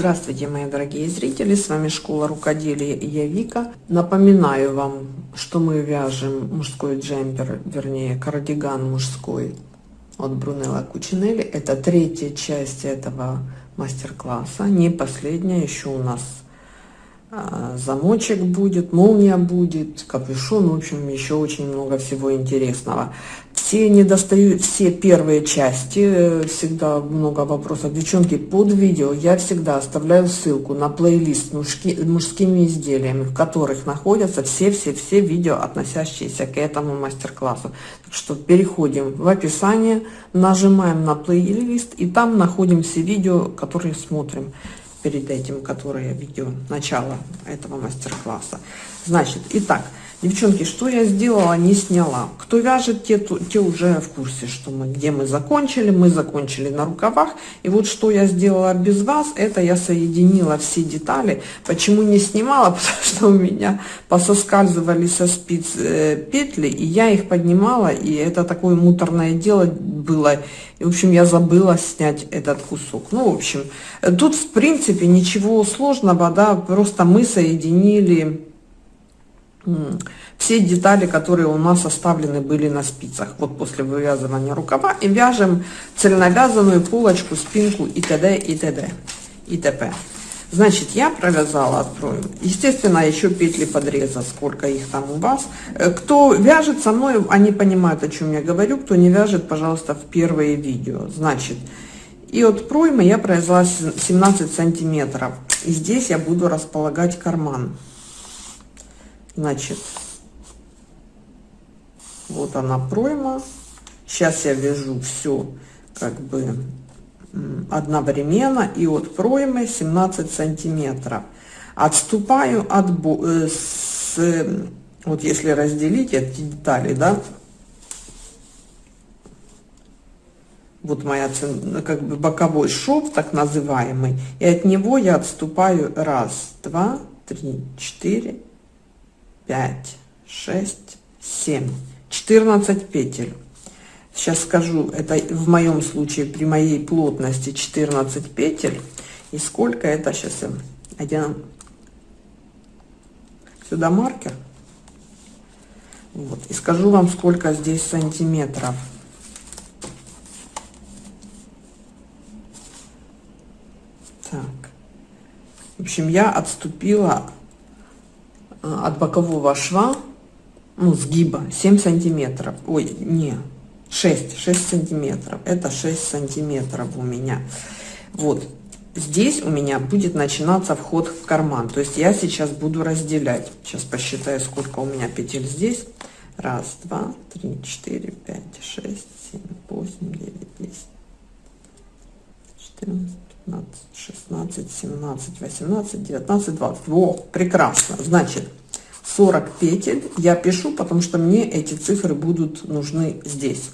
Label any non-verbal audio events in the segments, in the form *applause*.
Здравствуйте, мои дорогие зрители! С вами Школа Рукоделия и я Вика. Напоминаю вам, что мы вяжем мужской джемпер, вернее кардиган мужской от Брунелла Кучинелли. Это третья часть этого мастер-класса, не последняя. Еще у нас а, замочек будет, молния будет, капюшон, в общем, еще очень много всего интересного. Все не достают, все первые части, э, всегда много вопросов. Девчонки, под видео я всегда оставляю ссылку на плейлист мужски, мужскими изделиями, в которых находятся все-все-все видео, относящиеся к этому мастер-классу. Так что переходим в описание, нажимаем на плейлист и там находим все видео, которые смотрим перед этим, которые видео начала этого мастер-класса. Значит, итак, девчонки, что я сделала, не сняла. Кто вяжет, те, те уже в курсе, что мы, где мы закончили. Мы закончили на рукавах. И вот что я сделала без вас, это я соединила все детали. Почему не снимала? *laughs* Потому что у меня пососкальзывали со спиц э, петли, и я их поднимала, и это такое муторное дело было. И, в общем, я забыла снять этот кусок. Ну, в общем, тут, в принципе, ничего сложного, да, просто мы соединили все детали, которые у нас оставлены были на спицах, вот после вывязывания рукава, и вяжем цельновязанную полочку, спинку и т.д. и т.д. и т.п. Значит, я провязала, открою. Естественно, еще петли подреза, сколько их там у вас. Э, кто вяжет со мной, они понимают, о чем я говорю. Кто не вяжет, пожалуйста, в первые видео. Значит, и от проймы я провязала 17 сантиметров. И здесь я буду располагать карман. Значит, вот она пройма. Сейчас я вяжу все как бы одновременно и от проймы 17 сантиметров. Отступаю от э, с, вот если разделить эти детали, да, вот моя как бы боковой шов так называемый и от него я отступаю раз два три четыре пять шесть семь 14 петель. Сейчас скажу это в моем случае при моей плотности 14 петель. И сколько это сейчас я сюда маркер. Вот. И скажу вам сколько здесь сантиметров. Так. В общем я отступила от бокового шва ну сгиба 7 сантиметров. Ой не 6 6 сантиметров. Это 6 сантиметров у меня. Вот. Здесь у меня будет начинаться вход в карман. То есть я сейчас буду разделять. Сейчас посчитаю сколько у меня петель здесь. Раз два три четыре пять шесть семь восемь девять десять четырнадцать пятнадцать шестнадцать семнадцать восемнадцать девятнадцать двадцать. Во прекрасно. Значит 40 петель я пишу потому что мне эти цифры будут нужны здесь.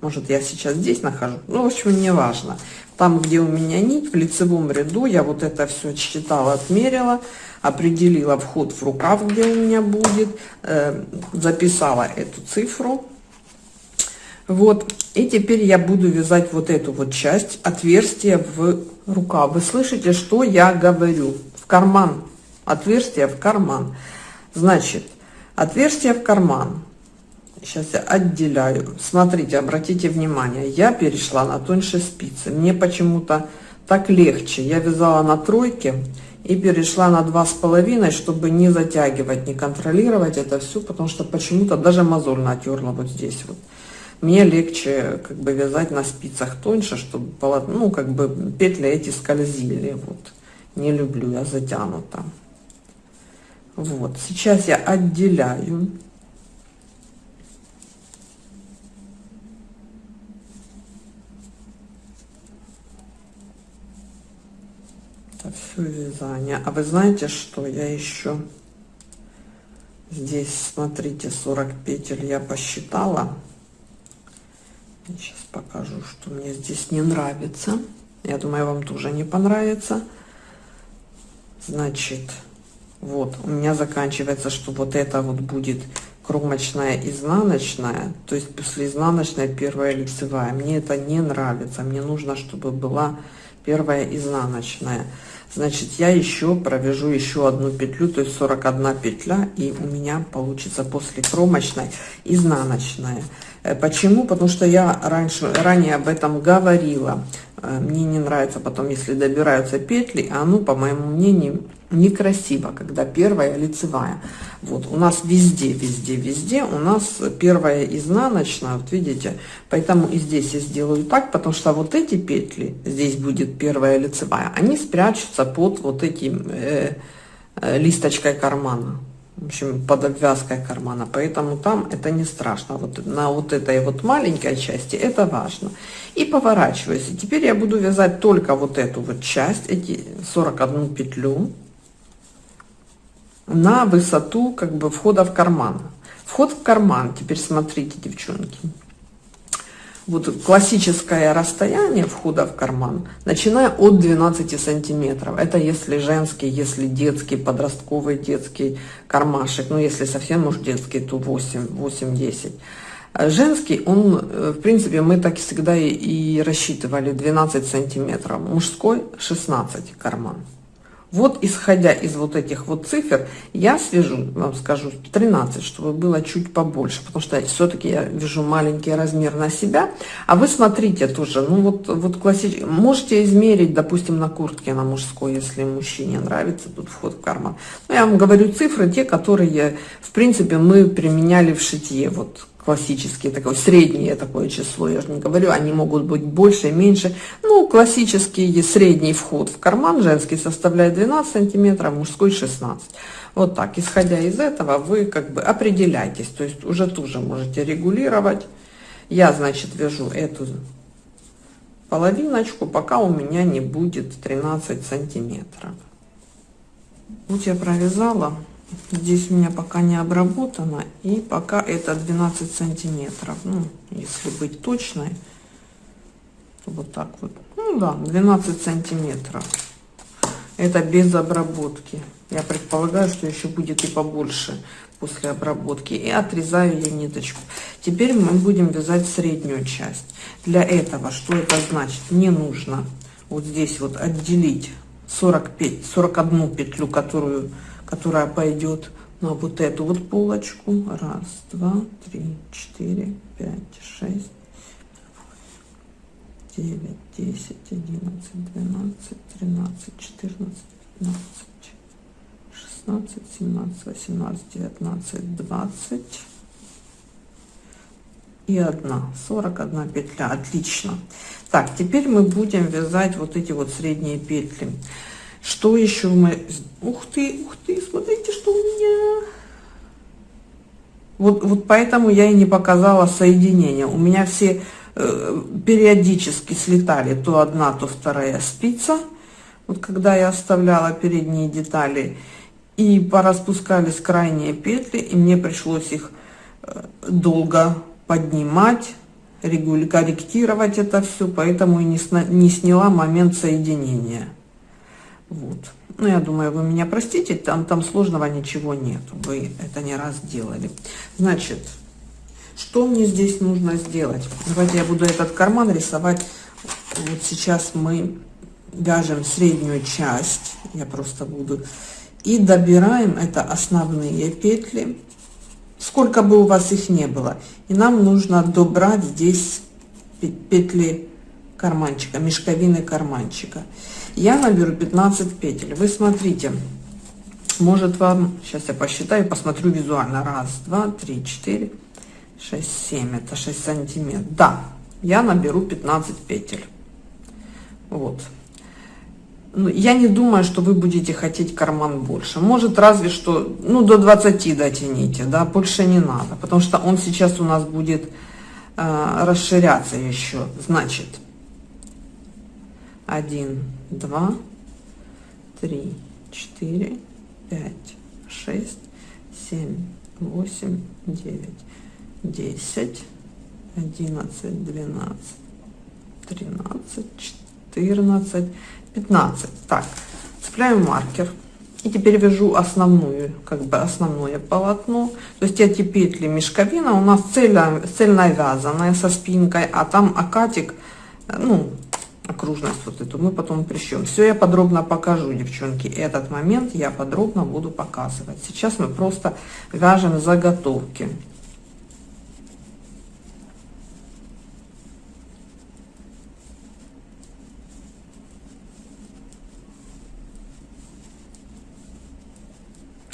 Может я сейчас здесь нахожу? Ну в общем не важно там где у меня нить в лицевом ряду я вот это все считала отмерила определила вход в рукав где у меня будет э, записала эту цифру. Вот. И теперь я буду вязать вот эту вот часть отверстия в рукав вы слышите что я говорю? В карман. Отверстие в карман. Значит отверстие в карман. Сейчас я отделяю. Смотрите обратите внимание. Я перешла на тоньше спицы. Мне почему-то так легче. Я вязала на тройке и перешла на два с половиной чтобы не затягивать не контролировать это все потому что почему-то даже мозоль натерла вот здесь вот мне легче как бы вязать на спицах тоньше чтобы ну как бы петли эти скользили. Вот. Не люблю я затянута вот. Сейчас я отделяю. Это все вязание. А вы знаете что я еще здесь смотрите 40 петель я посчитала сейчас покажу что мне здесь не нравится. Я думаю вам тоже не понравится. Значит вот у меня заканчивается что вот это вот будет кромочная изнаночная то есть после изнаночной первая лицевая. Мне это не нравится. Мне нужно чтобы была первая изнаночная. Значит я еще провяжу еще одну петлю то есть 41 петля и у меня получится после кромочной изнаночная почему? Потому что я раньше, ранее об этом говорила. Э, мне не нравится потом, если добираются петли, а ну, по моему мнению, некрасиво, когда первая лицевая. Вот, у нас везде, везде, везде у нас первая изнаночная, вот видите, поэтому и здесь я сделаю так, потому что вот эти петли, здесь будет первая лицевая, они спрячутся под вот этим э, э, листочкой кармана в общем, под обвязкой кармана, поэтому там это не страшно. Вот на вот этой вот маленькой части это важно. И поворачиваюсь. И теперь я буду вязать только вот эту вот часть, эти 41 петлю на высоту как бы входа в карман. Вход в карман, теперь смотрите, девчонки вот классическое расстояние входа в карман, начиная от 12 сантиметров. Это если женский, если детский, подростковый детский кармашек. Ну, если совсем уж детский, то 8-10. Женский, он, э, в принципе, мы так всегда и, и рассчитывали 12 сантиметров. Мужской 16 карман. Вот исходя из вот этих вот цифр, я свяжу, вам скажу, 13, чтобы было чуть побольше, потому что все-таки я вяжу маленький размер на себя, а вы смотрите тоже, ну вот, вот классический, можете измерить, допустим, на куртке на мужской, если мужчине нравится, тут вход в карман. Но я вам говорю цифры, те, которые, в принципе, мы применяли в шитье, вот классические, такое среднее такое число, я же не говорю, они могут быть больше, меньше. Ну, классический средний вход в карман женский составляет 12 сантиметров, мужской 16. Вот так, исходя из этого, вы как бы определяйтесь, то есть уже тоже можете регулировать. Я, значит, вяжу эту половиночку, пока у меня не будет 13 сантиметров. Вот я провязала здесь у меня пока не обработано и пока это 12 сантиметров. Ну если быть точной вот так вот. Ну да 12 сантиметров. Это без обработки. Я предполагаю что еще будет и побольше после обработки. И отрезаю я ниточку. Теперь мы будем вязать среднюю часть. Для этого что это значит? Мне нужно вот здесь вот отделить 45 41 петлю которую которая пойдет на вот эту вот полочку. Раз, два, три, четыре, пять, шесть, девять, десять, одиннадцать, двенадцать, тринадцать, четырнадцать, пятнадцать, шестнадцать, семнадцать, восемнадцать, девятнадцать, двадцать и одна, сорок одна петля. Отлично. Так, теперь мы будем вязать вот эти вот средние петли. Что еще мы... Ух ты, ух ты, смотрите, что у меня... Вот, вот поэтому я и не показала соединение. У меня все э, периодически слетали то одна, то вторая спица. Вот когда я оставляла передние детали. И пораспускались крайние петли, и мне пришлось их э, долго поднимать, корректировать это все, поэтому и не, не сняла момент соединения. Вот. Ну, я думаю, вы меня простите, там, там сложного ничего нет. Вы это не раз делали. Значит, что мне здесь нужно сделать? Давайте я буду этот карман рисовать. Вот сейчас мы вяжем среднюю часть. Я просто буду. И добираем, это основные петли. Сколько бы у вас их не было. И нам нужно добрать здесь петли карманчика, мешковины карманчика я наберу 15 петель. Вы смотрите. Может вам сейчас я посчитаю посмотрю визуально. Раз два три четыре шесть семь. Это 6 сантиметров. Да я наберу 15 петель. Вот. Ну, я не думаю что вы будете хотеть карман больше. Может разве что ну до 20 дотяните да больше не надо потому что он сейчас у нас будет э, расширяться еще. Значит один два, три, четыре, пять, шесть, семь, восемь, девять, десять, одиннадцать, двенадцать, тринадцать, четырнадцать, пятнадцать. Так, цепляю маркер. И теперь вяжу основную, как бы основное полотно. То есть эти петли мешковина у нас цельно, цельно вязаная со спинкой, а там акатик, ну, окружность вот эту мы потом прищем. Все я подробно покажу, девчонки. Этот момент я подробно буду показывать. Сейчас мы просто вяжем заготовки.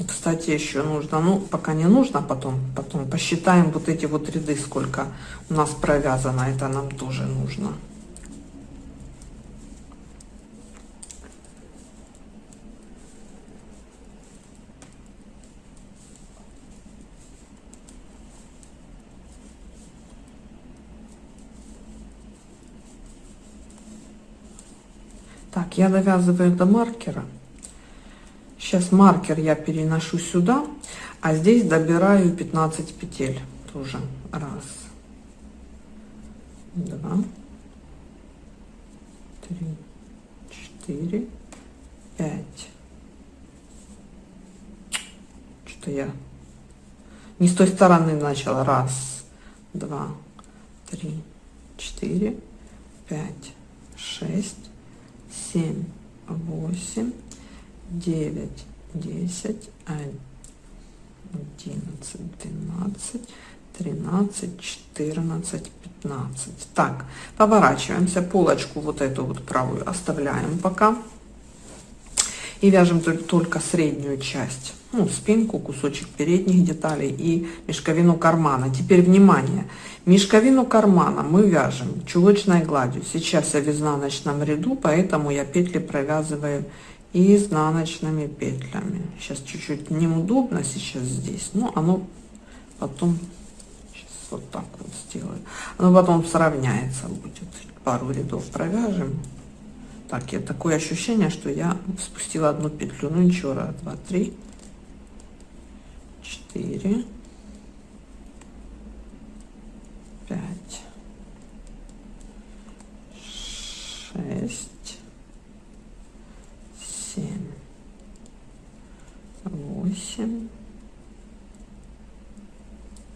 Кстати, еще нужно, ну, пока не нужно, потом, потом посчитаем вот эти вот ряды, сколько у нас провязано, это нам тоже нужно. Так, я довязываю до маркера. Сейчас маркер я переношу сюда, а здесь добираю 15 петель тоже. Раз, два, три, четыре, пять. Что я не с той стороны начала. Раз, два, три, четыре, пять, шесть, семь, восемь, девять, десять, одиннадцать, двенадцать, тринадцать, четырнадцать, пятнадцать. Так, поворачиваемся, полочку вот эту вот правую оставляем пока. И вяжем только среднюю часть, ну, спинку, кусочек передних деталей и мешковину кармана. Теперь внимание, мешковину кармана мы вяжем чулочной гладью. Сейчас я в изнаночном ряду, поэтому я петли провязываю изнаночными петлями. Сейчас чуть-чуть неудобно сейчас здесь, но оно потом вот так вот сделаю. Оно потом сравняется будет. Пару рядов провяжем. Так, я такое ощущение, что я спустила одну петлю. Ну ничего, раз, два, три, четыре, пять, шесть, семь, восемь,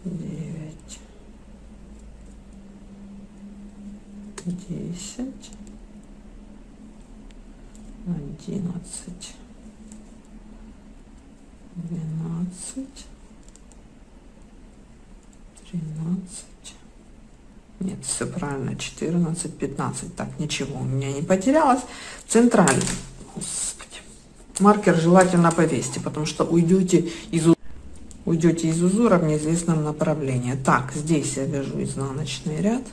девять, десять одиннадцать, двенадцать, тринадцать. Нет, все правильно, 14, 15. Так, ничего у меня не потерялось. Центральный. Господи. Маркер желательно повесьте, потому что уйдете из, уйдете из узора в неизвестном направлении. Так, здесь я вяжу изнаночный ряд.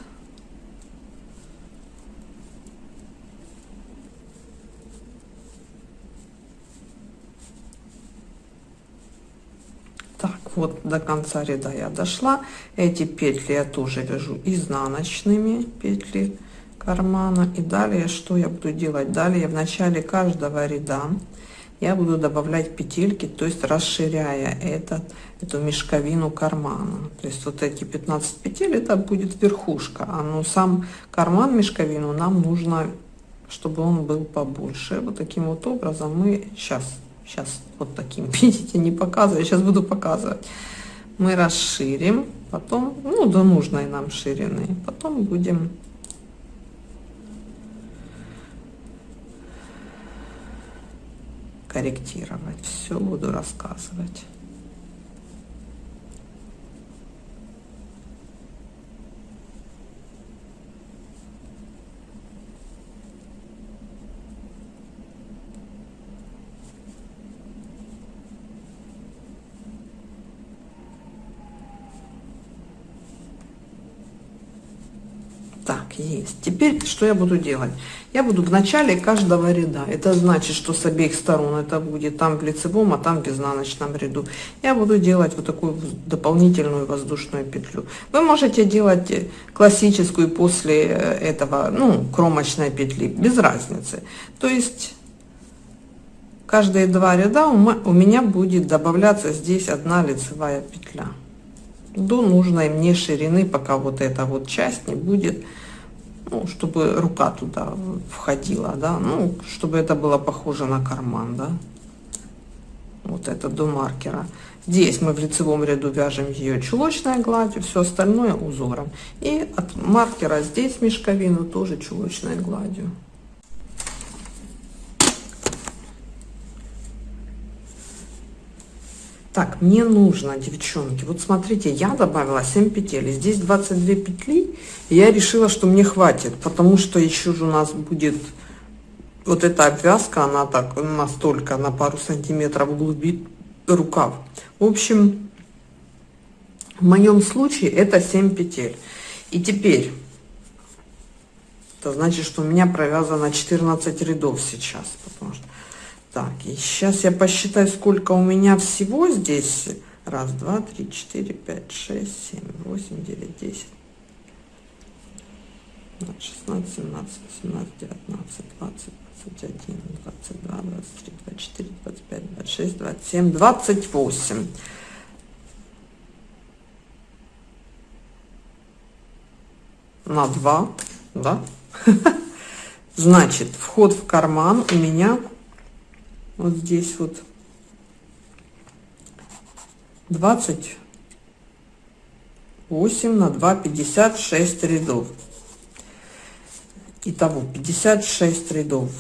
Вот до конца ряда я дошла. Эти петли я тоже вяжу изнаночными петли кармана. И далее что я буду делать? Далее в начале каждого ряда я буду добавлять петельки то есть расширяя этот эту мешковину кармана. То есть вот эти 15 петель это будет верхушка. А ну сам карман мешковину нам нужно чтобы он был побольше. Вот таким вот образом мы сейчас Сейчас вот таким, *laughs* видите, не показываю, сейчас буду показывать. Мы расширим, потом, ну, до нужной нам ширины, потом будем корректировать. Все буду рассказывать. Есть. Теперь что я буду делать? Я буду в начале каждого ряда. Это значит, что с обеих сторон это будет там в лицевом, а там в изнаночном ряду. Я буду делать вот такую дополнительную воздушную петлю. Вы можете делать классическую после этого, ну, кромочной петли, без разницы. То есть каждые два ряда у меня будет добавляться здесь одна лицевая петля до нужной мне ширины, пока вот эта вот часть не будет ну, чтобы рука туда входила, да, ну, чтобы это было похоже на карман, да. вот это до маркера. Здесь мы в лицевом ряду вяжем ее чулочной гладью, все остальное узором. И от маркера здесь мешковину тоже чулочной гладью. Так, мне нужно, девчонки, вот смотрите, я добавила 7 петель, здесь 22 петли, и я решила, что мне хватит, потому что еще же у нас будет вот эта обвязка, она так настолько на пару сантиметров углубит рукав. В общем, в моем случае это 7 петель. И теперь, это значит, что у меня провязано 14 рядов сейчас, потому что так, и сейчас я посчитаю, сколько у меня всего здесь. Раз, два, три, четыре, пять, шесть, семь, восемь, девять, десять. 16, 17, 18, 19, 20, 21, 22, 23, 24, 25, 26, 27, 28. На 2, да? *laughs* Значит, вход в карман у меня вот здесь вот 28 на 2 56 рядов. Итого 56 рядов.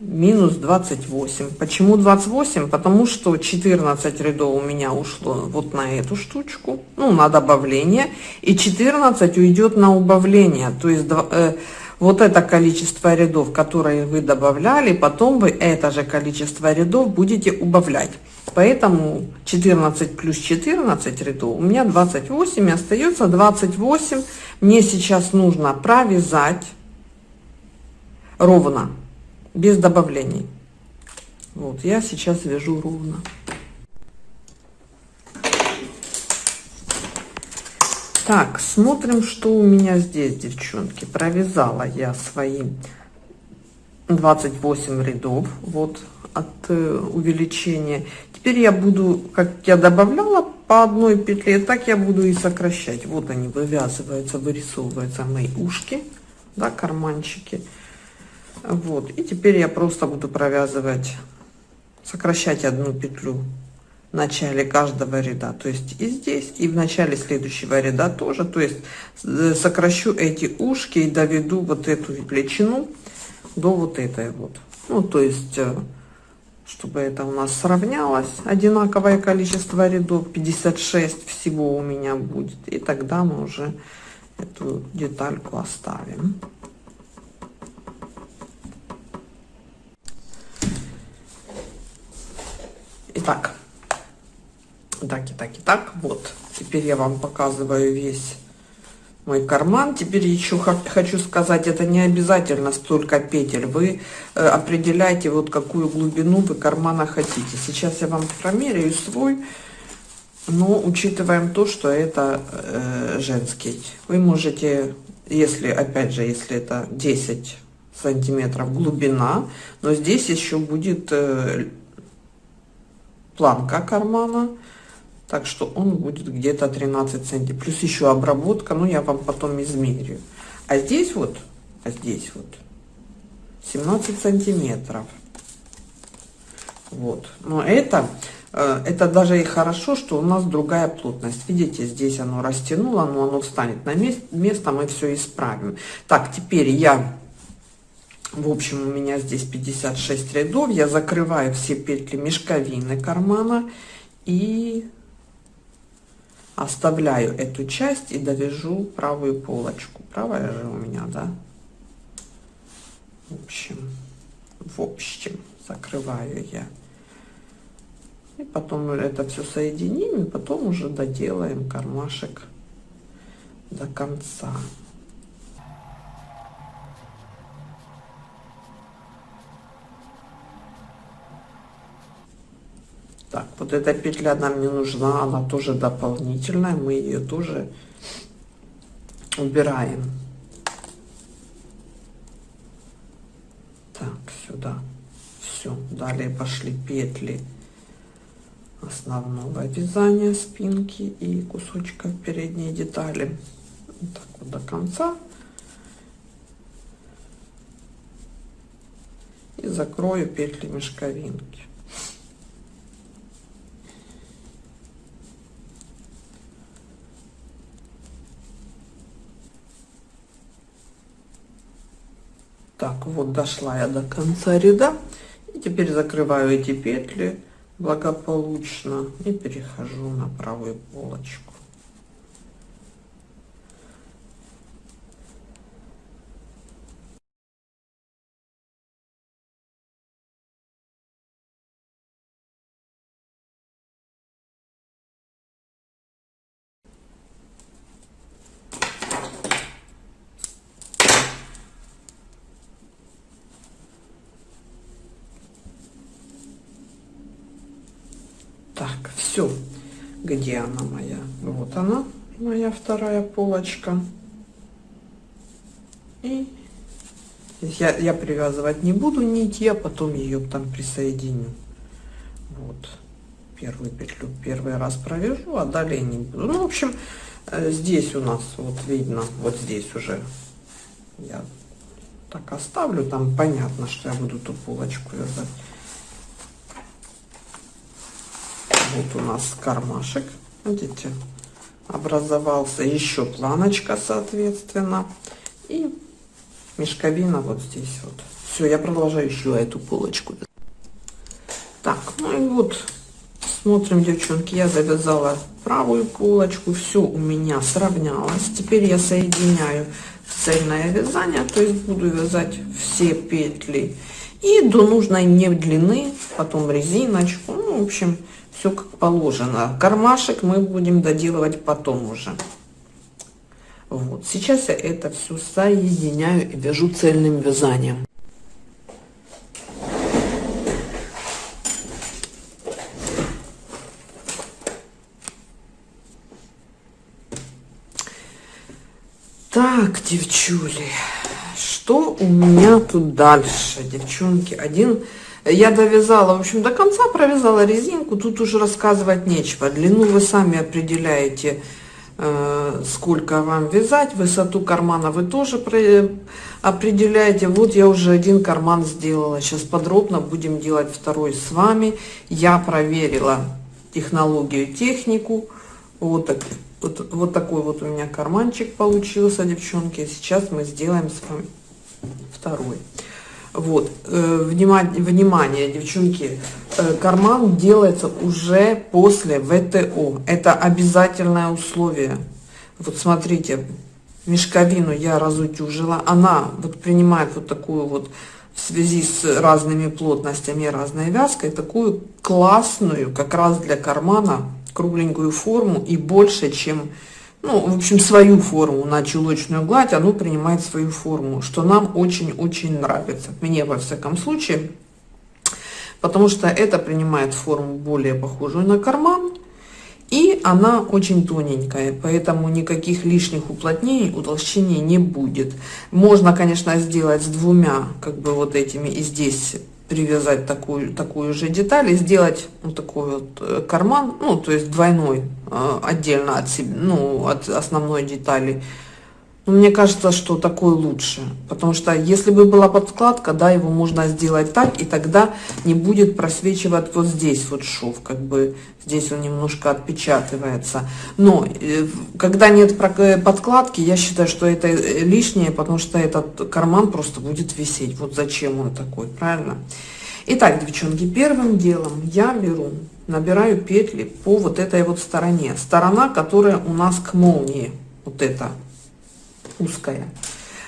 Минус 28 почему 28 потому что 14 рядов у меня ушло вот на эту штучку ну на добавление и 14 уйдет на убавление. То есть э, вот это количество рядов, которые вы добавляли, потом вы это же количество рядов будете убавлять. Поэтому 14 плюс 14 рядов у меня 28 и остается 28. Мне сейчас нужно провязать ровно, без добавлений. Вот, я сейчас вяжу ровно. Так, смотрим, что у меня здесь, девчонки. Провязала я свои 28 рядов, вот, от э, увеличения. Теперь я буду, как я добавляла по одной петле, так я буду и сокращать. Вот они вывязываются, вырисовываются мои ушки, да, карманчики. Вот, и теперь я просто буду провязывать, сокращать одну петлю в начале каждого ряда. То есть и здесь и в начале следующего ряда тоже. То есть э, сокращу эти ушки и доведу вот эту величину до вот этой вот. Ну то есть э, чтобы это у нас сравнялось. Одинаковое количество рядов 56 всего у меня будет. И тогда мы уже эту детальку оставим. Итак, так и так и так. Вот. Теперь я вам показываю весь мой карман. Теперь еще хочу сказать это не обязательно столько петель вы э, определяете вот какую глубину вы кармана хотите. Сейчас я вам промеряю свой. Но учитываем то что это э, женский. Вы можете если опять же если это 10 сантиметров глубина но здесь еще будет э, планка кармана так что он будет где-то 13 сантиметров плюс еще обработка но я вам потом измерю. А здесь вот а здесь вот 17 сантиметров. Вот. Но это э, это даже и хорошо что у нас другая плотность. Видите здесь оно растянуло но оно встанет на место, место мы все исправим. Так теперь я в общем у меня здесь 56 рядов. Я закрываю все петли мешковины кармана и оставляю эту часть и довяжу правую полочку. Правая же у меня да? В общем в общем закрываю я. И потом это все соединим и потом уже доделаем кармашек до конца Так, вот эта петля нам не нужна, она тоже дополнительная, мы ее тоже убираем. Так, сюда. Все, далее пошли петли основного вязания спинки и кусочков передней детали. Вот так вот до конца. И закрою петли мешковинки. Так, вот дошла я до конца ряда. И теперь закрываю эти петли благополучно и перехожу на правую полочку. Так, все. Где она моя? Вот она, моя вторая полочка. И я, я привязывать не буду нить, я потом ее там присоединю. Вот. Первую петлю первый раз провяжу, а далее не буду. Ну, в общем, э, здесь у нас, вот видно, вот здесь уже я так оставлю. Там понятно, что я буду ту полочку вязать. Вот у нас кармашек, видите, образовался еще планочка, соответственно, и мешковина вот здесь вот. Все, я продолжаю еще эту полочку. Так, ну и вот, смотрим, девчонки, я завязала правую полочку, все у меня сравнялось. Теперь я соединяю цельное вязание, то есть буду вязать все петли и до нужной мне длины, потом резиночку, ну, в общем, все как положено. Кармашек мы будем доделывать потом уже. Вот, сейчас я это все соединяю и вяжу цельным вязанием. Так, девчули, что у меня тут дальше, девчонки? Один я довязала, в общем, до конца провязала резинку, тут уже рассказывать нечего. Длину вы сами определяете, э, сколько вам вязать, высоту кармана вы тоже определяете. Вот я уже один карман сделала, сейчас подробно будем делать второй с вами. Я проверила технологию, технику, вот, так, вот, вот такой вот у меня карманчик получился, девчонки. Сейчас мы сделаем с вами второй. Вот, э, внимание, внимание, девчонки, э, карман делается уже после ВТО. Это обязательное условие. Вот смотрите, мешковину я разутюжила. Она вот принимает вот такую вот в связи с разными плотностями разной вязкой, такую классную, как раз для кармана, кругленькую форму и больше, чем ну, в общем, свою форму на чулочную гладь, оно принимает свою форму, что нам очень-очень нравится, мне во всяком случае, потому что это принимает форму более похожую на карман, и она очень тоненькая, поэтому никаких лишних уплотнений, утолщений не будет. Можно, конечно, сделать с двумя, как бы вот этими, и здесь привязать такую, такую же деталь и сделать вот такой вот э, карман, ну, то есть двойной, э, отдельно от, себя, ну, от основной детали. Но мне кажется, что такой лучше, потому что если бы была подкладка, да, его можно сделать так, и тогда не будет просвечивать вот здесь вот шов, как бы здесь он немножко отпечатывается. Но э, когда нет подкладки, я считаю, что это лишнее, потому что этот карман просто будет висеть. Вот зачем он такой, правильно? Итак, девчонки, первым делом я беру, набираю петли по вот этой вот стороне. Сторона, которая у нас к молнии, вот эта узкая.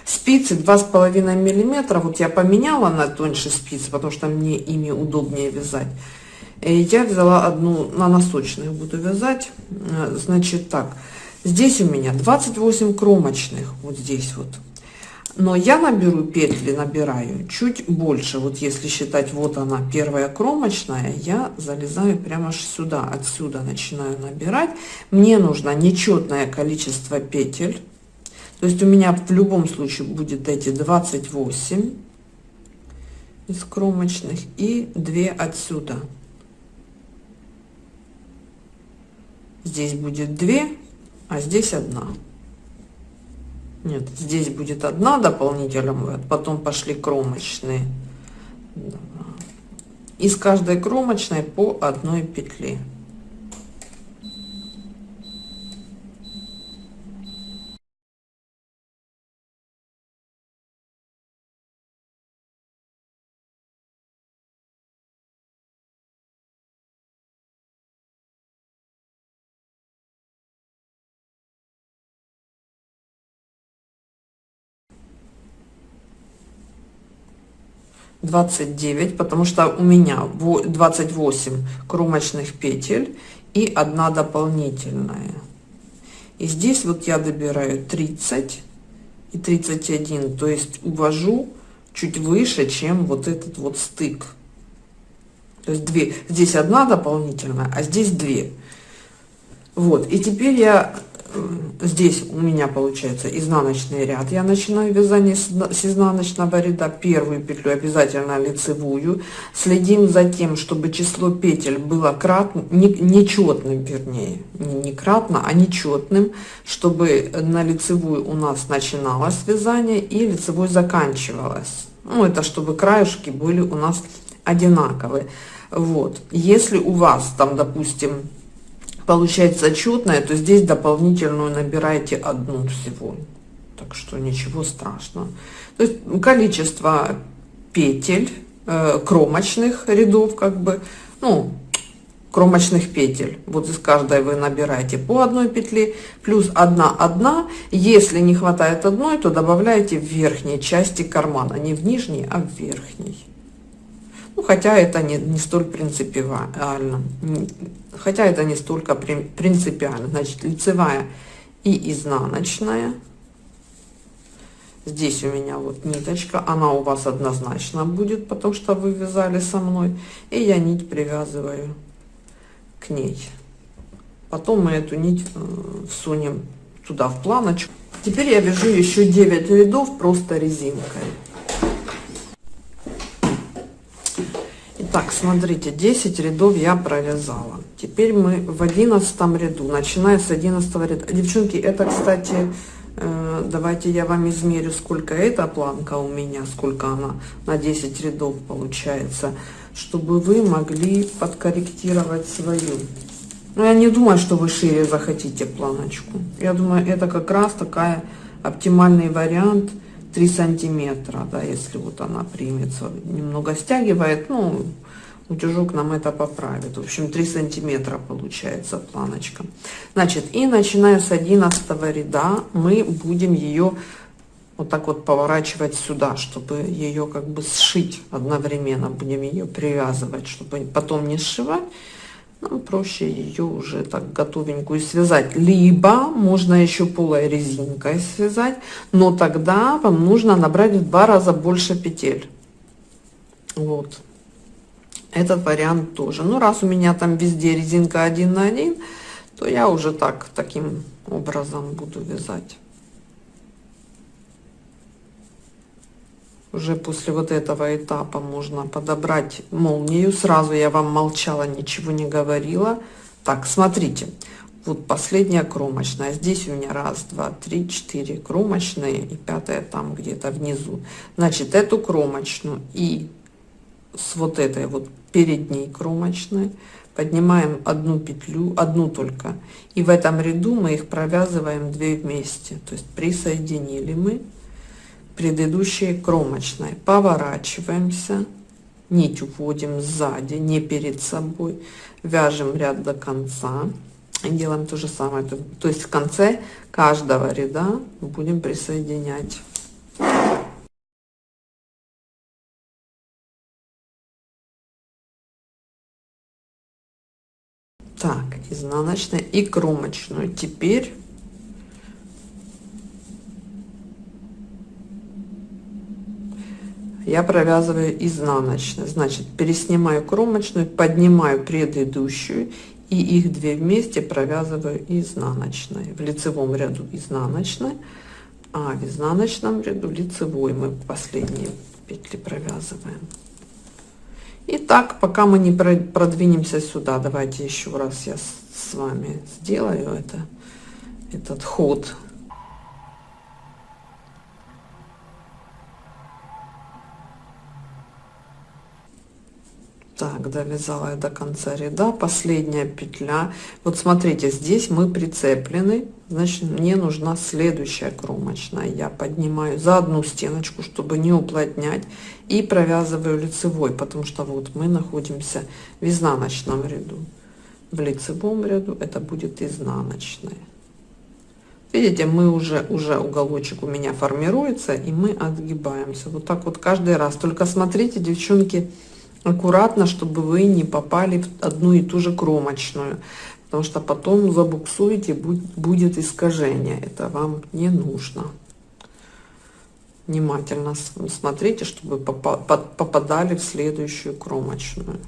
Спицы два с половиной миллиметра. Вот я поменяла на тоньше спицы, потому что мне ими удобнее вязать. И я взяла одну на носочных буду вязать. Э, значит так, здесь у меня 28 кромочных, вот здесь вот. Но я наберу петли, набираю чуть больше. Вот если считать, вот она первая кромочная, я залезаю прямо сюда, отсюда начинаю набирать. Мне нужно нечетное количество петель то есть у меня в любом случае будет эти 28 из кромочных и 2 отсюда. Здесь будет 2, а здесь одна. Нет, здесь будет одна дополнительная, потом пошли кромочные. Из каждой кромочной по одной петле. 29 потому что у меня 28 кромочных петель и одна дополнительная. И здесь вот я добираю 30 и 31 то есть увожу чуть выше чем вот этот вот стык. То есть 2 здесь одна дополнительная а здесь 2 вот и теперь я здесь у меня получается изнаночный ряд. Я начинаю вязание с изнаночного ряда первую петлю обязательно лицевую. Следим за тем чтобы число петель было кратно не, нечетным вернее не, не кратно а нечетным чтобы на лицевую у нас начиналось вязание и лицевой заканчивалось. Ну это чтобы краешки были у нас одинаковые. Вот. Если у вас там допустим получается четная, то здесь дополнительную набираете одну всего. Так что ничего страшного. То есть количество петель, э, кромочных рядов, как бы, ну, кромочных петель. Вот из каждой вы набираете по одной петле, плюс одна одна. Если не хватает одной, то добавляете в верхней части кармана, не в нижней, а в верхней. Ну, хотя это не, не столь принципиально. Хотя это не столько принципиально. Значит, лицевая и изнаночная. Здесь у меня вот ниточка, она у вас однозначно будет, потому что вы вязали со мной. И я нить привязываю к ней. Потом мы эту нить э, всунем туда в планочку. Теперь я вяжу еще 9 рядов просто резинкой. Так, смотрите, 10 рядов я провязала. Теперь мы в 11 ряду, начиная с 11 ряда. Девчонки, это, кстати, э, давайте я вам измерю, сколько эта планка у меня, сколько она на 10 рядов получается, чтобы вы могли подкорректировать свою. Но я не думаю, что вы шире захотите планочку. Я думаю, это как раз такая оптимальный вариант – 3 сантиметра, да, если вот она примется, немного стягивает, ну, утюжок нам это поправит. В общем, 3 сантиметра получается планочка. Значит, и начиная с 11 ряда мы будем ее вот так вот поворачивать сюда, чтобы ее как бы сшить одновременно, будем ее привязывать, чтобы потом не сшивать нам проще ее уже так готовенькую связать. Либо можно еще полой резинкой связать, но тогда вам нужно набрать в два раза больше петель. Вот. Этот вариант тоже. Ну, раз у меня там везде резинка один на один, то я уже так, таким образом буду вязать. уже после вот этого этапа можно подобрать молнию. Сразу я вам молчала, ничего не говорила. Так, смотрите, вот последняя кромочная. Здесь у меня раз, два, три, четыре кромочные и пятая там где-то внизу. Значит, эту кромочную и с вот этой вот передней кромочной. Поднимаем одну петлю, одну только. И в этом ряду мы их провязываем две вместе. То есть присоединили мы предыдущей кромочной поворачиваемся нить уводим сзади не перед собой. Вяжем ряд до конца. И делаем то же самое. То есть в конце каждого ряда будем присоединять так изнаночная и кромочную. Теперь я провязываю изнаночной значит переснимаю кромочную поднимаю предыдущую и их две вместе провязываю изнаночной. В лицевом ряду изнаночной а в изнаночном ряду лицевой. Мы последние петли провязываем и так пока мы не продвинемся сюда давайте еще раз я с вами сделаю это этот ход так довязала я до конца ряда. Последняя петля. Вот смотрите здесь мы прицеплены. Значит мне нужна следующая кромочная. Я поднимаю за одну стеночку чтобы не уплотнять и провязываю лицевой потому что вот мы находимся в изнаночном ряду. В лицевом ряду это будет изнаночная. Видите, мы уже, уже уголочек у меня формируется, и мы отгибаемся. Вот так вот каждый раз. Только смотрите, девчонки, аккуратно, чтобы вы не попали в одну и ту же кромочную. Потому что потом забуксуете, будет искажение. Это вам не нужно. Внимательно смотрите, чтобы попадали в следующую кромочную.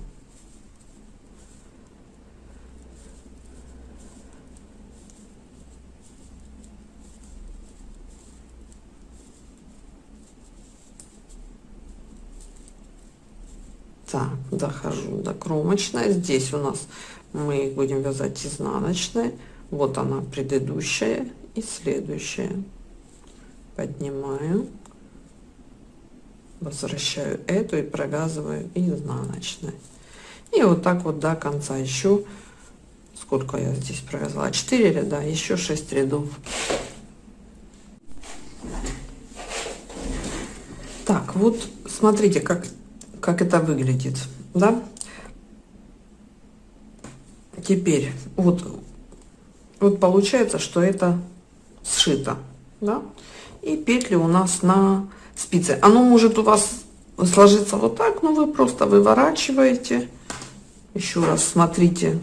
Так, кромочной. Здесь у нас мы будем вязать изнаночной. Вот она предыдущая и следующая. Поднимаю, возвращаю эту и провязываю изнаночной. И вот так вот до конца еще сколько я здесь провязала 4 ряда еще 6 рядов так вот смотрите как как это выглядит, да? Теперь вот, вот получается, что это сшито, да? И петли у нас на спице. Оно может у вас сложиться вот так, но вы просто выворачиваете. Еще раз смотрите,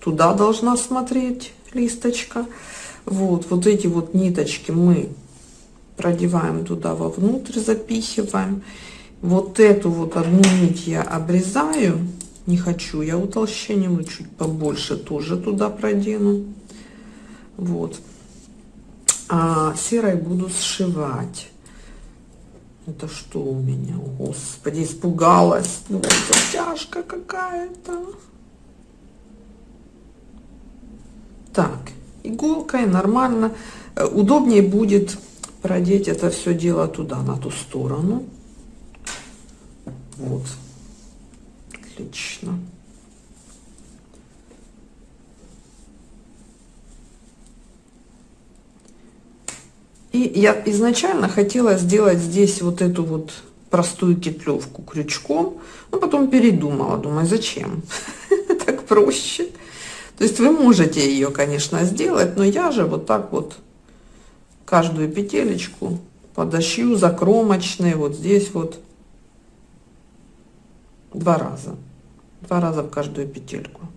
туда должна смотреть листочка. Вот, вот эти вот ниточки мы продеваем туда вовнутрь, запихиваем. Вот эту вот одну нить я обрезаю. Не хочу я утолщением, чуть побольше тоже туда продену. Вот. А серой буду сшивать. Это что у меня? Господи, испугалась. Ну, это тяжка какая-то. Так, иголкой нормально. Э, удобнее будет продеть это все дело туда, на ту сторону. Вот. Отлично. И я изначально хотела сделать здесь вот эту вот простую кетлевку крючком, но потом передумала, думаю, зачем? *laughs* так проще. То есть вы можете ее, конечно, сделать, но я же вот так вот каждую петелечку подошью закромочные вот здесь вот два раза. Два раза в каждую петельку.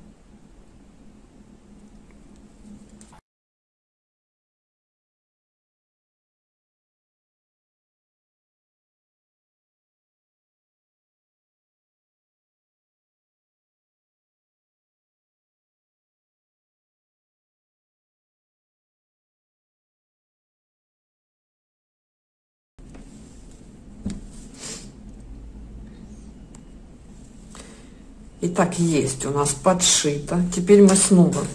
Итак, есть у нас подшито. Теперь мы снова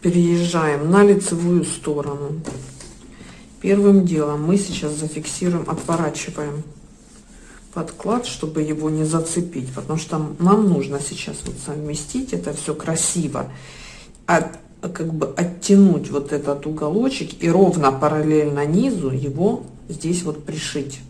переезжаем на лицевую сторону. Первым делом мы сейчас зафиксируем, отворачиваем подклад, чтобы его не зацепить, потому что нам нужно сейчас вот совместить это все красиво, от, как бы оттянуть вот этот уголочек и ровно параллельно низу его здесь вот пришить.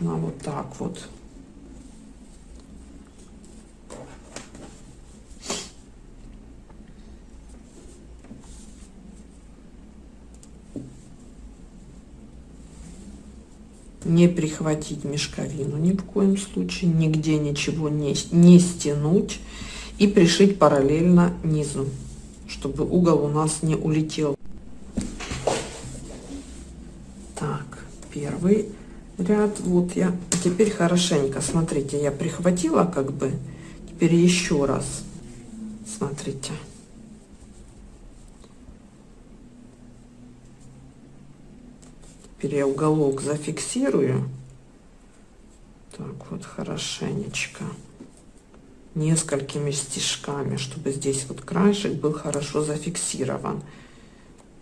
должна вот так вот. не прихватить мешковину ни в коем случае, нигде ничего не, не стянуть и пришить параллельно низу, чтобы угол у нас не улетел. Так, первый ряд. Вот я теперь хорошенько смотрите я прихватила как бы теперь еще раз смотрите. Теперь я уголок зафиксирую. Так вот хорошенечко несколькими стежками чтобы здесь вот краешек был хорошо зафиксирован.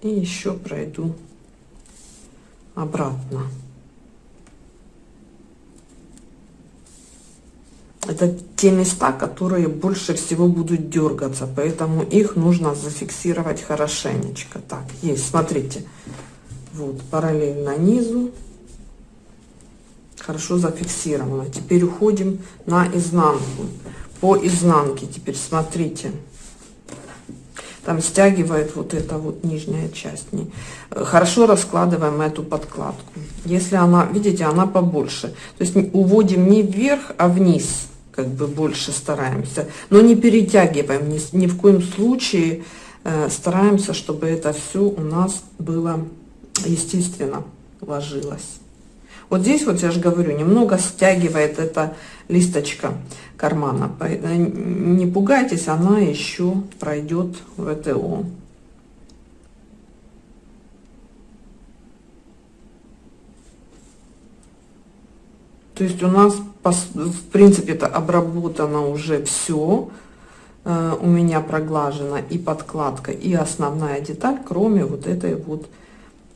И еще пройду обратно это те места, которые больше всего будут дергаться, поэтому их нужно зафиксировать хорошенечко. Так, есть, смотрите, Вот, параллельно низу. Хорошо зафиксировано. Теперь уходим на изнанку. По изнанке теперь смотрите. Там стягивает вот эта вот нижняя часть. Хорошо раскладываем эту подкладку. Если она, видите, она побольше. То есть уводим не вверх, а вниз. Как бы больше стараемся. Но не перетягиваем ни, ни в коем случае Э, стараемся, чтобы это все у нас было естественно ложилось. Вот здесь вот я же говорю, немного стягивает эта листочка кармана. Э, не пугайтесь, она еще пройдет в ВТО. То есть у нас, в принципе, это обработано уже все. Э, у меня проглажена и подкладка, и основная деталь, кроме вот этой вот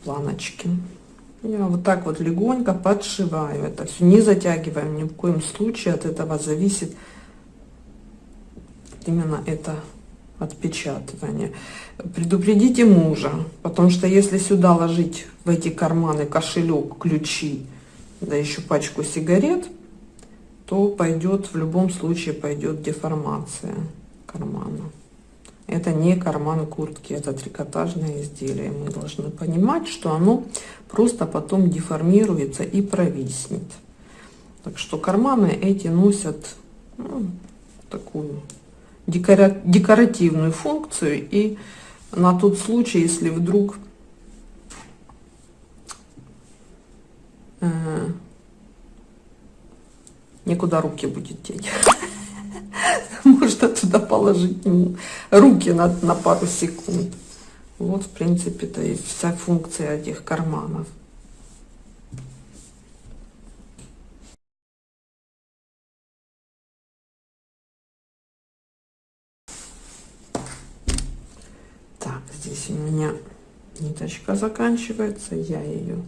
планочки. Я вот так вот легонько подшиваю это все, не затягиваем ни в коем случае, от этого зависит именно это отпечатывание. Предупредите мужа, потому что если сюда ложить в эти карманы кошелек, ключи, да еще пачку сигарет, то пойдет, в любом случае пойдет деформация кармана. Это не карман куртки, это трикотажное изделие. Мы должны понимать, что оно просто потом деформируется и провиснет. Так что карманы эти носят ну, такую декора декоративную функцию. И на тот случай, если вдруг э, некуда руки будет деть. *laughs* можно туда положить руки на, на пару секунд. Вот, в принципе, то есть вся функция этих карманов. Так, здесь у меня ниточка заканчивается, я ее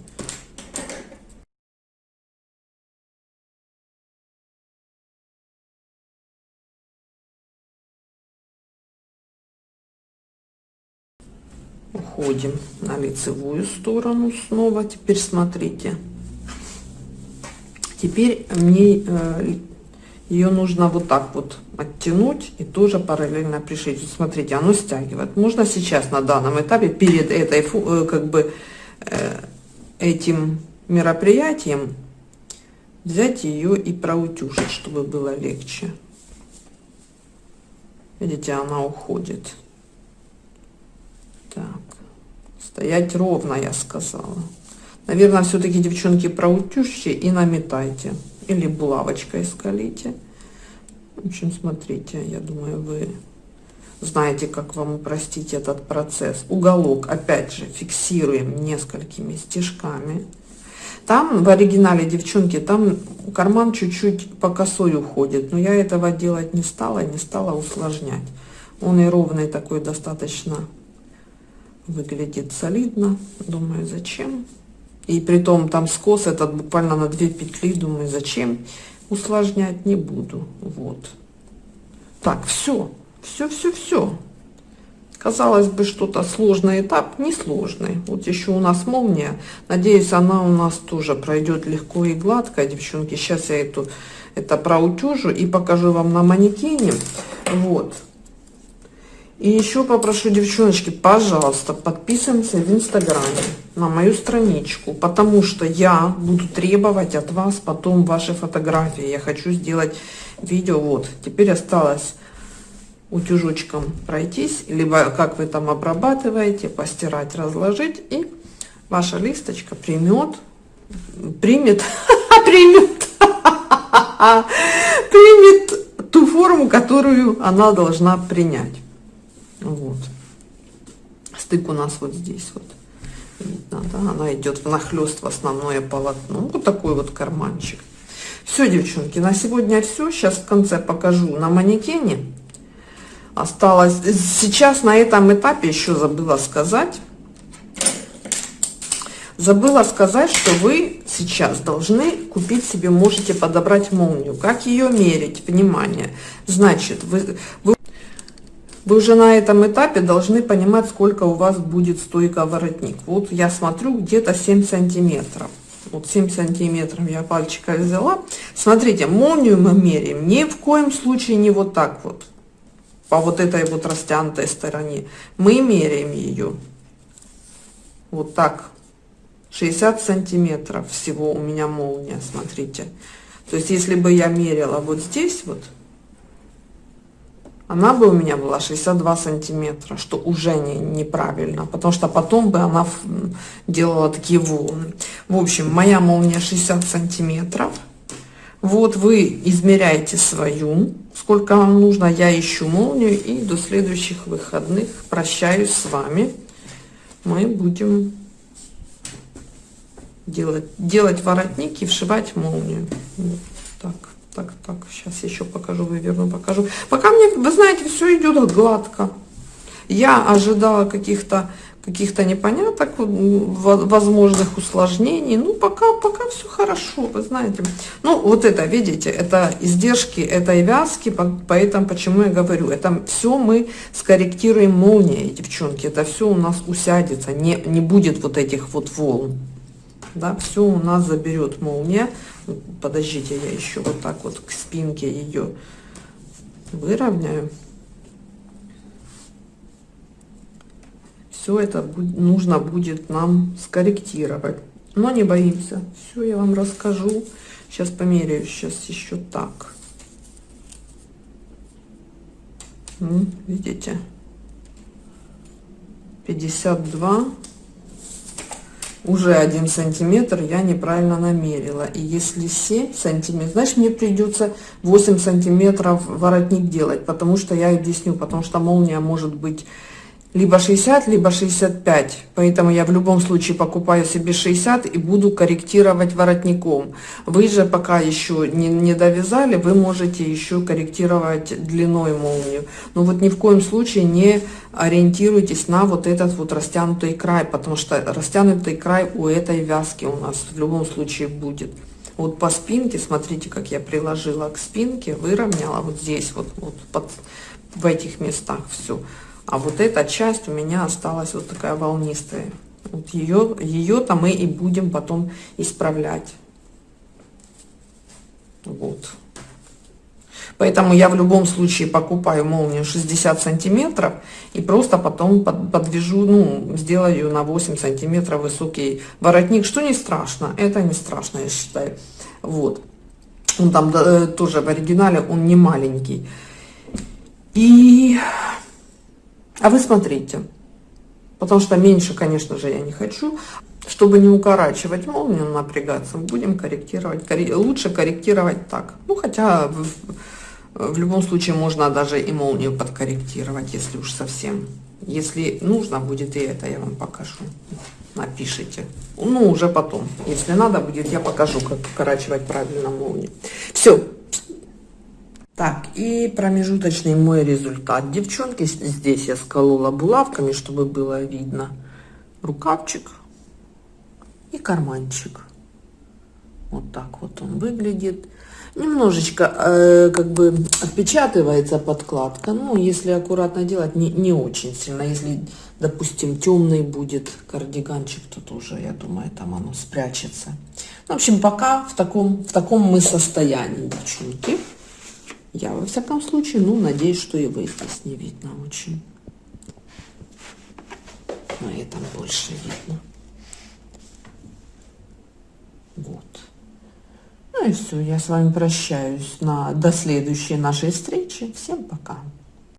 уходим на лицевую сторону снова. Теперь смотрите. Теперь мне э, ее нужно вот так вот оттянуть и тоже параллельно пришить. Смотрите оно стягивает. Можно сейчас на данном этапе перед этой э, как бы э, этим мероприятием взять ее и проутюжить чтобы было легче. Видите она уходит. Так Стоять ровно, я сказала. Наверное, все-таки, девчонки, проутюжьте и наметайте. Или булавочкой скалите. В общем, смотрите, я думаю, вы знаете, как вам упростить этот процесс. Уголок, опять же, фиксируем несколькими стежками. Там в оригинале, девчонки, там карман чуть-чуть по косой уходит. Но я этого делать не стала, не стала усложнять. Он и ровный такой достаточно выглядит солидно думаю зачем? И при том там скос этот буквально на две петли думаю зачем? Усложнять не буду вот. Так все все все все казалось бы что-то сложный этап не сложный вот еще у нас молния. Надеюсь она у нас тоже пройдет легко и гладко. Девчонки сейчас я эту это проутюжу и покажу вам на манекене. Вот и еще попрошу, девчоночки, пожалуйста, подписываемся в Инстаграме на мою страничку, потому что я буду требовать от вас потом ваши фотографии. Я хочу сделать видео. Вот, теперь осталось утюжочком пройтись, либо как вы там обрабатываете, постирать, разложить, и ваша листочка примет, *laughs* примет, примет, *laughs* примет ту форму, которую она должна принять. Вот. Стык у нас вот здесь вот. Видно, да? Она идет внахлёст в основное полотно. Вот такой вот карманчик. Все, девчонки, на сегодня все. Сейчас в конце покажу на манекене. Осталось... Сейчас на этом этапе еще забыла сказать. Забыла сказать, что вы сейчас должны купить себе, можете подобрать молнию. Как ее мерить? Внимание. Значит, вы, вы вы уже на этом этапе должны понимать, сколько у вас будет стойка воротник. Вот я смотрю, где-то 7 сантиметров. Вот 7 сантиметров я пальчика взяла. Смотрите, молнию мы меряем ни в коем случае не вот так вот, по вот этой вот растянутой стороне. Мы меряем ее вот так. 60 сантиметров всего у меня молния, смотрите. То есть, если бы я мерила вот здесь вот, она бы у меня была 62 сантиметра, что уже не, неправильно, потому что потом бы она делала такие волны. В общем, моя молния 60 сантиметров. Вот вы измеряете свою, сколько вам нужно, я ищу молнию и до следующих выходных прощаюсь с вами. Мы будем делать, делать воротник и вшивать молнию. Вот так так, так, сейчас еще покажу, выверну, покажу. Пока мне, вы знаете, все идет гладко. Я ожидала каких-то каких-то непоняток, возможных усложнений. Ну, пока, пока все хорошо, вы знаете. Ну, вот это, видите, это издержки этой вязки, поэтому почему я говорю, это все мы скорректируем молнией, девчонки, это все у нас усядется, не, не будет вот этих вот волн. Да, все у нас заберет молния. Подождите, я еще вот так вот к спинке ее выровняю. Все это нужно будет нам скорректировать. Но не боимся. Все я вам расскажу. Сейчас померяю. Сейчас еще так. Видите? 52 уже один сантиметр я неправильно намерила. И если 7 сантиметров, значит мне придется 8 сантиметров воротник делать, потому что я объясню, потому что молния может быть либо 60, либо 65. Поэтому я в любом случае покупаю себе 60 и буду корректировать воротником. Вы же пока еще не, не довязали, вы можете еще корректировать длиной молнию. Но вот ни в коем случае не ориентируйтесь на вот этот вот растянутый край, потому что растянутый край у этой вязки у нас в любом случае будет. Вот по спинке, смотрите, как я приложила к спинке, выровняла вот здесь, вот, вот под, в этих местах все. А вот эта часть у меня осталась вот такая волнистая. Вот ее, ее-то мы и будем потом исправлять. Вот. Поэтому я в любом случае покупаю молнию 60 сантиметров и просто потом подвяжу, ну, сделаю на 8 сантиметров высокий воротник, что не страшно, это не страшно, я считаю. Вот. Он там да, тоже в оригинале, он не маленький. И а вы смотрите, потому что меньше, конечно же, я не хочу. Чтобы не укорачивать молнию, напрягаться, будем корректировать. Лучше корректировать так. Ну, хотя в, в любом случае можно даже и молнию подкорректировать, если уж совсем. Если нужно будет и это, я вам покажу. Напишите. Ну, уже потом. Если надо будет, я покажу, как укорачивать правильно молнию. Все. Так, и промежуточный мой результат. Девчонки, здесь я сколола булавками, чтобы было видно. Рукавчик и карманчик. Вот так вот он выглядит. Немножечко э, как бы отпечатывается подкладка. Ну, если аккуратно делать, не, не очень сильно. Если, допустим, темный будет кардиганчик, то тоже, я думаю, там оно спрячется. В общем, пока в таком, в таком мы состоянии, девчонки. Я, во всяком случае, ну, надеюсь, что вы здесь не видно очень. На этом больше видно. Вот. Ну и все, я с вами прощаюсь на, до следующей нашей встречи. Всем пока.